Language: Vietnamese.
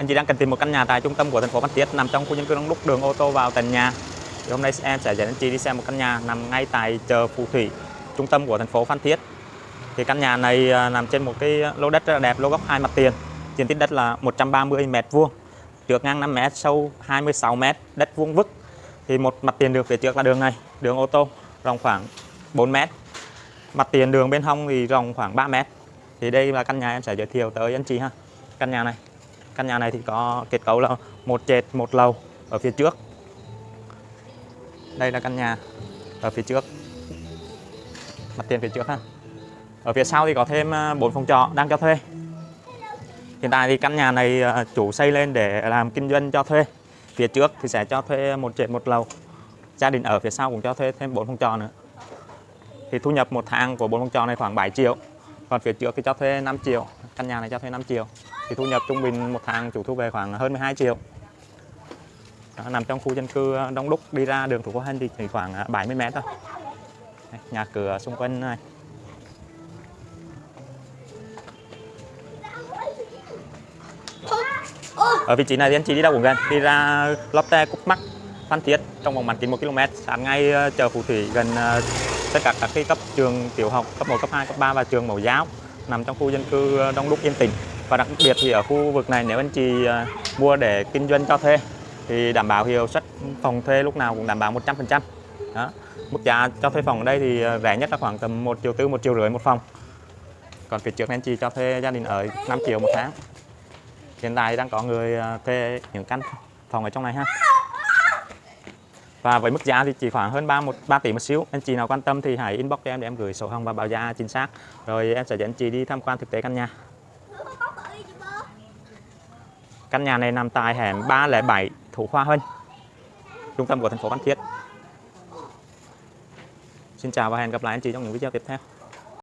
Anh chị đang cần tìm một căn nhà tại trung tâm của thành phố Phan Thiết nằm trong khu dân cư đông đúc đường ô tô vào tận nhà. Thì hôm nay em sẽ dẫn anh chị đi xem một căn nhà nằm ngay tại chợ Phú Thủy, trung tâm của thành phố Phan Thiết. Thì căn nhà này à, nằm trên một cái lô đất rất là đẹp, lô góc hai mặt tiền. Diện tích đất là 130 m vuông, trước ngang 5 m, sâu 26 m, đất vuông vức. Thì một mặt tiền đường phía trước là đường này, đường ô tô rộng khoảng 4 m. Mặt tiền đường bên hông thì rộng khoảng 3 m. Thì đây là căn nhà em sẽ giới thiệu tới anh chị ha. Căn nhà này căn nhà này thì có kết cấu là một trệt một lầu ở phía trước. Đây là căn nhà ở phía trước. Mặt tiền phía trước ha. Ở phía sau thì có thêm à, 4 phòng trọ đang cho thuê. Hiện tại thì căn nhà này à, chủ xây lên để làm kinh doanh cho thuê. Phía trước thì sẽ cho thuê một trệt một lầu. Gia đình ở phía sau cũng cho thuê thêm 4 phòng trọ nữa. Thì thu nhập một tháng của 4 phòng trọ này khoảng 7 triệu, còn phía trước thì cho thuê 5 triệu căn nhà này cho thuê 5 triệu. Thì thu nhập trung bình một tháng chủ thu về khoảng hơn 12 triệu. Đó, nằm trong khu dân cư ờ, đông đúc. Đi ra đường thủ Khoa Hân thì chỉ khoảng ờ, 70 mét thôi. Đây, nhà cửa xung quanh này. Ở vị trí này thì anh chị đi đâu cũng gần đi ra Lotte Cúc Mắc Phan Thiết trong vòng bán kính 1 km sáng ngay ờ, chợ Phú Thủy gần ờ, tất cả các cái cấp trường tiểu học cấp 1, cấp 2, cấp 3 và trường mẫu giáo nằm trong khu dân cư ờ, đông đúc, yên tĩnh. Và đặc biệt thì ở khu vực này, nếu anh chị ờ, mua để kinh doanh cho thuê, thì đảm bảo hiệu suất phòng thuê lúc nào cũng đảm bảo 100% đó. Mức giá cho thuê phòng ở đây thì ờ, rẻ nhất là khoảng tầm 1 triệu tư, một triệu rưỡi một phòng. Còn phía trước anh chị cho thuê gia đình ở 5 triệu một tháng. Hiện tại đang có người thuê những căn phòng ở trong này ha và với mức giá thì chỉ khoảng hơn 3, 1, 3 tỷ một xíu anh chị nào quan tâm thì hãy inbox cho em để em gửi sổ hồng và báo giá chính xác rồi em sẽ dẫn anh chị đi tham quan thực tế căn nhà Căn nhà này nằm tại hẻm 307 Thủ Khoa Huân, trung tâm của thành phố Phan Thiết. Xin chào và hẹn gặp lại anh chị trong những video tiếp theo.